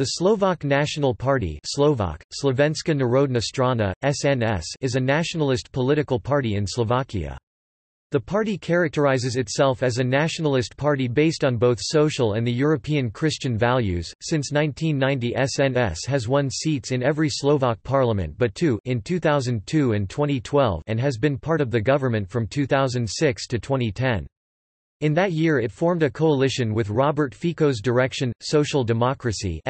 The Slovak National Party Slovak, Slovenska Národná strana, SNS is a nationalist political party in Slovakia. The party characterizes itself as a nationalist party based on both social and the European Christian values. Since 1990, SNS has won seats in every Slovak parliament but two in 2002 and 2012 and has been part of the government from 2006 to 2010. In that year it formed a coalition with Robert Fico's Direction, Social Democracy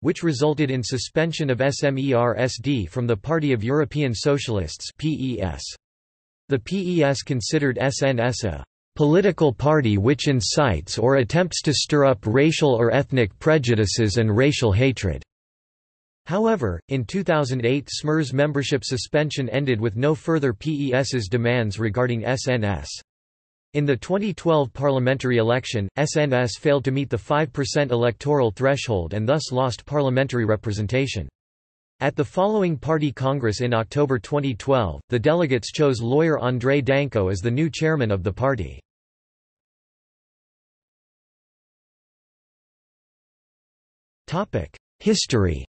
which resulted in suspension of SMERSD from the Party of European Socialists The PES considered SNS a political party which incites or attempts to stir up racial or ethnic prejudices and racial hatred. However, in 2008 SMERS membership suspension ended with no further PES's demands regarding SNS. In the 2012 parliamentary election, SNS failed to meet the 5% electoral threshold and thus lost parliamentary representation. At the following party congress in October 2012, the delegates chose lawyer André Danko as the new chairman of the party. History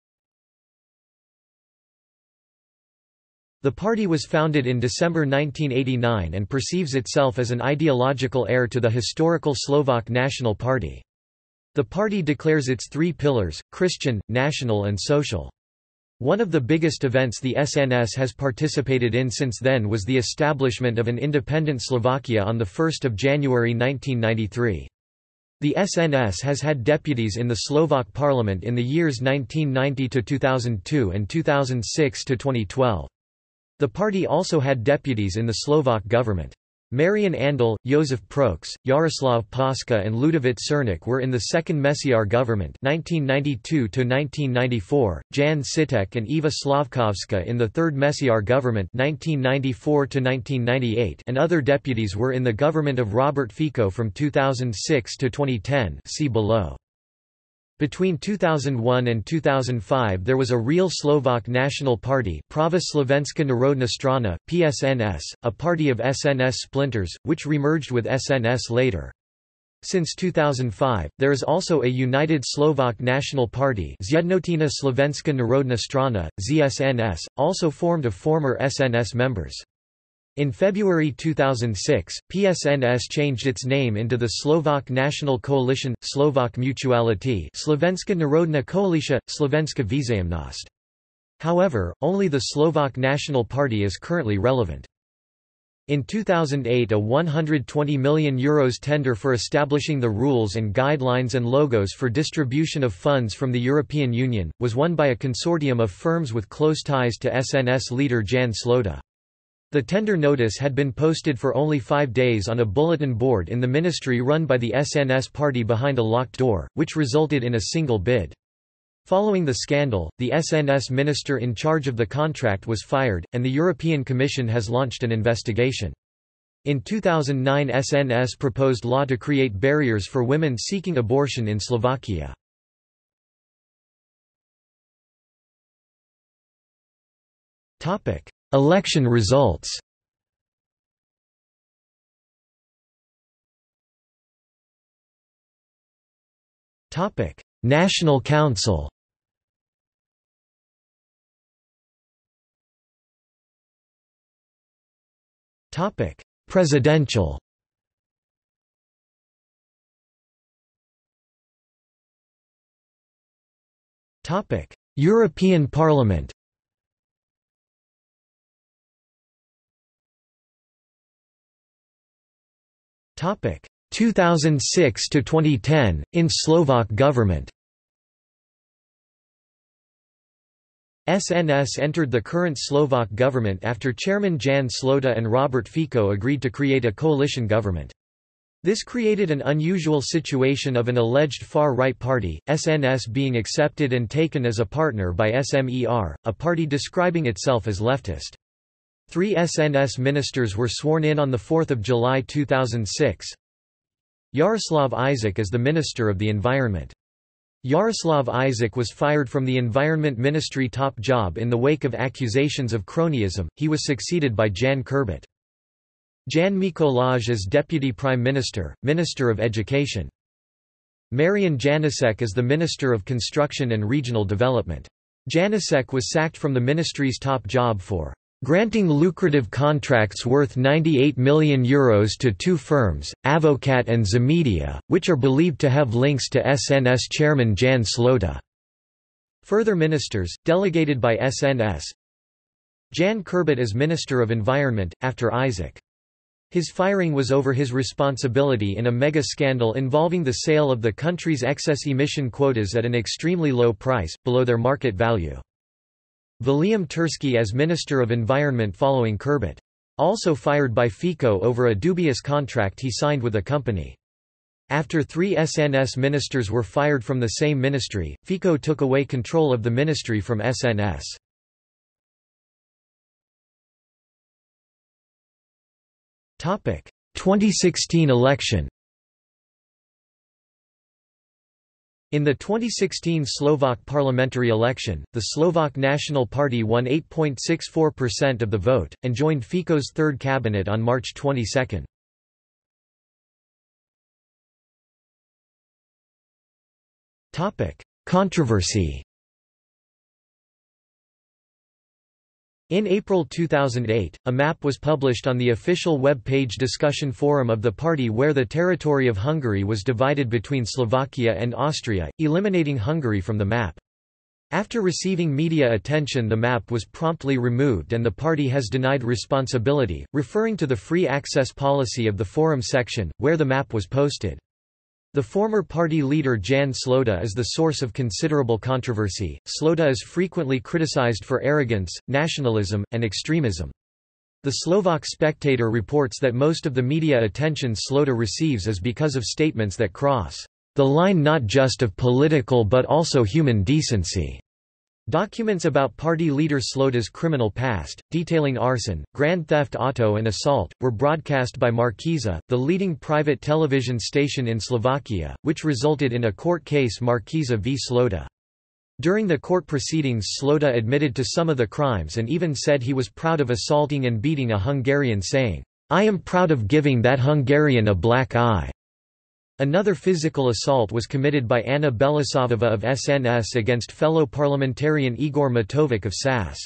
The party was founded in December 1989 and perceives itself as an ideological heir to the historical Slovak National Party. The party declares its three pillars, Christian, national and social. One of the biggest events the SNS has participated in since then was the establishment of an independent Slovakia on 1 January 1993. The SNS has had deputies in the Slovak parliament in the years 1990 to 2002 and 2006–2012. The party also had deputies in the Slovak government. Marian Andal, Josef Proks, Jaroslav Paska and Ludovic Cernik were in the second Mečiar government 1992–1994, Jan Sitek and Eva Slavkovska in the third Mečiar government 1994–1998 and other deputies were in the government of Robert Fico from 2006 to 2010 see below. Between 2001 and 2005 there was a real Slovak National Party Prava Slovenska Národná strana, PSNS, a party of SNS splinters, which remerged with SNS later. Since 2005, there is also a United Slovak National Party Zjednotená Slovenska Národná strana, ZSNS, also formed of former SNS members. In February 2006, PSNS changed its name into the Slovak National Coalition, Slovak Mutuality Slovenska Národná koalícia, Slovenska Vzájomnosť. However, only the Slovak National Party is currently relevant. In 2008 a €120 million Euros tender for establishing the rules and guidelines and logos for distribution of funds from the European Union, was won by a consortium of firms with close ties to SNS leader Jan Slota. The tender notice had been posted for only five days on a bulletin board in the ministry run by the SNS party behind a locked door, which resulted in a single bid. Following the scandal, the SNS minister in charge of the contract was fired, and the European Commission has launched an investigation. In 2009 SNS proposed law to create barriers for women seeking abortion in Slovakia. Topic: Election results. National Council. Presidential. Topic: European Parliament 2006 to 2010 in Slovak government. SNS entered the current Slovak government after Chairman Jan Slota and Robert Fico agreed to create a coalition government. This created an unusual situation of an alleged far-right party, SNS being accepted and taken as a partner by SMER, a party describing itself as leftist. Three SNS ministers were sworn in on 4 July 2006. Yaroslav Isaac is the Minister of the Environment. Yaroslav Isaac was fired from the Environment Ministry top job in the wake of accusations of cronyism, he was succeeded by Jan Kurbut. Jan Mikolaj as Deputy Prime Minister, Minister of Education. Marian Janicek as the Minister of Construction and Regional Development. Janicek was sacked from the ministry's top job for granting lucrative contracts worth €98 million Euros to two firms, Avocat and Zemedia, which are believed to have links to SNS chairman Jan Slota. Further ministers, delegated by SNS Jan Kurbut as Minister of Environment, after Isaac. His firing was over his responsibility in a mega-scandal involving the sale of the country's excess emission quotas at an extremely low price, below their market value. William Tursky as Minister of Environment following Kurbut. Also fired by FICO over a dubious contract he signed with a company. After three SNS ministers were fired from the same ministry, FICO took away control of the ministry from SNS. Topic: 2016 election. In the 2016 Slovak parliamentary election, the Slovak National Party won 8.64% of the vote, and joined Fico's third cabinet on March 22. Controversy In April 2008, a map was published on the official web page discussion forum of the party where the territory of Hungary was divided between Slovakia and Austria, eliminating Hungary from the map. After receiving media attention the map was promptly removed and the party has denied responsibility, referring to the free access policy of the forum section, where the map was posted. The former party leader Jan Slota is the source of considerable controversy. Slota is frequently criticized for arrogance, nationalism, and extremism. The Slovak Spectator reports that most of the media attention Slota receives is because of statements that cross the line not just of political but also human decency. Documents about party leader Slota's criminal past, detailing arson, grand theft auto and assault, were broadcast by Markiza, the leading private television station in Slovakia, which resulted in a court case Markiza v Slota. During the court proceedings Slota admitted to some of the crimes and even said he was proud of assaulting and beating a Hungarian saying, I am proud of giving that Hungarian a black eye. Another physical assault was committed by Anna Belousovová of SNS against fellow parliamentarian Igor Matovic of SAS.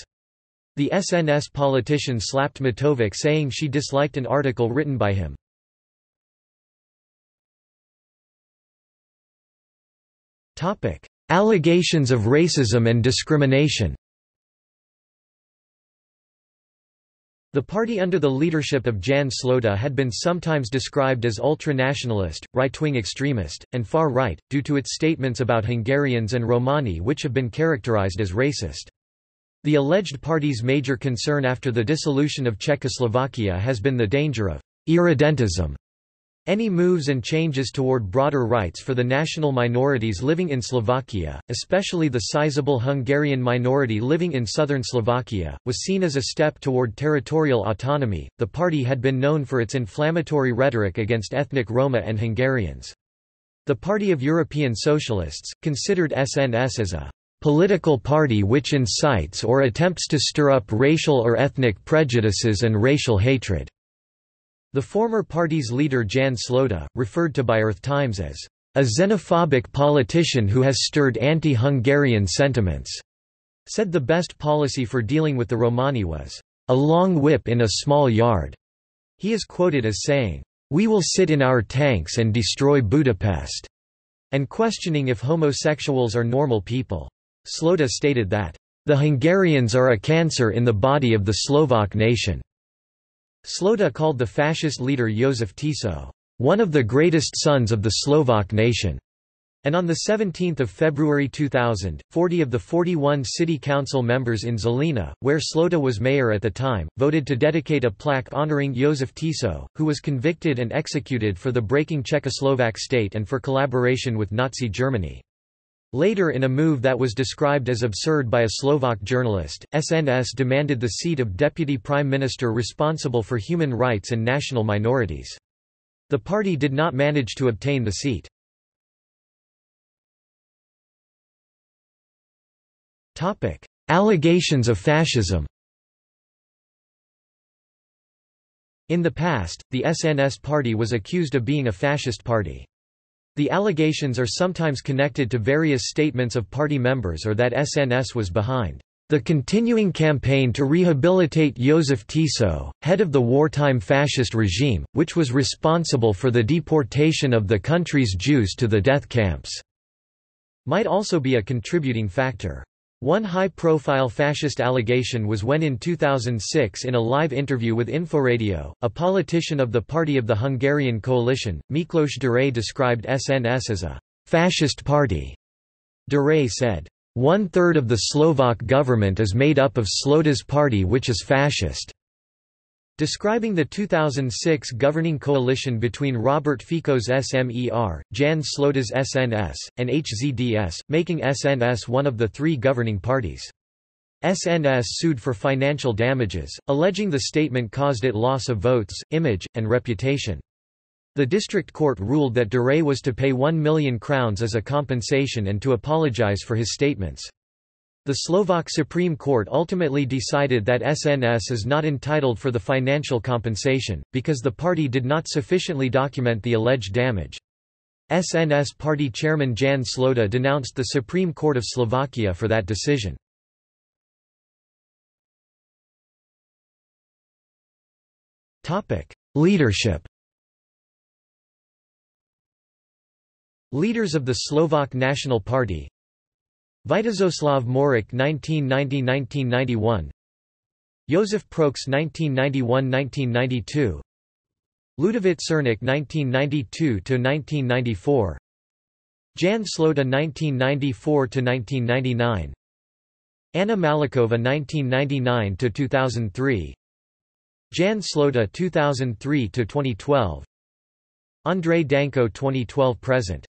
The SNS politician slapped Matovic saying she disliked an article written by him. Allegations of racism and discrimination The party under the leadership of Jan Slota had been sometimes described as ultra-nationalist, right-wing extremist, and far-right, due to its statements about Hungarians and Romani which have been characterized as racist. The alleged party's major concern after the dissolution of Czechoslovakia has been the danger of irredentism any moves and changes toward broader rights for the national minorities living in Slovakia, especially the sizable Hungarian minority living in southern Slovakia, was seen as a step toward territorial autonomy. The party had been known for its inflammatory rhetoric against ethnic Roma and Hungarians. The Party of European Socialists, considered SNS as a political party which incites or attempts to stir up racial or ethnic prejudices and racial hatred. The former party's leader Jan Slota, referred to by Earth Times as a xenophobic politician who has stirred anti-Hungarian sentiments, said the best policy for dealing with the Romani was a long whip in a small yard. He is quoted as saying, "We will sit in our tanks and destroy Budapest," and questioning if homosexuals are normal people. Slota stated that, "The Hungarians are a cancer in the body of the Slovak nation." Slota called the fascist leader Josef Tiso, one of the greatest sons of the Slovak nation. And on 17 February 2000, 40 of the 41 city council members in Žilina, where Slota was mayor at the time, voted to dedicate a plaque honoring Josef Tiso, who was convicted and executed for the breaking Czechoslovak state and for collaboration with Nazi Germany. Later in a move that was described as absurd by a Slovak journalist, SNS demanded the seat of deputy prime minister responsible for human rights and national minorities. The party did not manage to obtain the seat. Allegations of fascism In the past, the SNS party was accused of being a fascist party. The allegations are sometimes connected to various statements of party members or that SNS was behind the continuing campaign to rehabilitate Józef Tiso, head of the wartime fascist regime, which was responsible for the deportation of the country's Jews to the death camps, might also be a contributing factor. One high-profile fascist allegation was when in 2006 in a live interview with Inforadio, a politician of the Party of the Hungarian Coalition, Miklos Duray described SNS as a «fascist party». Duray said, one-third of the Slovak government is made up of Slota's party which is fascist. Describing the 2006 governing coalition between Robert Fico's SMER, Jan Slota's SNS, and HZDS, making SNS one of the three governing parties. SNS sued for financial damages, alleging the statement caused it loss of votes, image, and reputation. The district court ruled that Duray was to pay 1 million crowns as a compensation and to apologize for his statements. The Slovak Supreme Court ultimately decided that SNS is not entitled for the financial compensation, because the party did not sufficiently document the alleged damage. SNS party chairman Jan Slota denounced the Supreme Court of Slovakia for that decision. Leadership Leaders of the Slovak National Party Vitezoslav Morik 1990–1991 Josef Proks 1991–1992 Ludovic Cernik 1992–1994 Jan Slota 1994–1999 Anna Malikova 1999–2003 Jan Slota 2003–2012 Andrei Danko 2012–present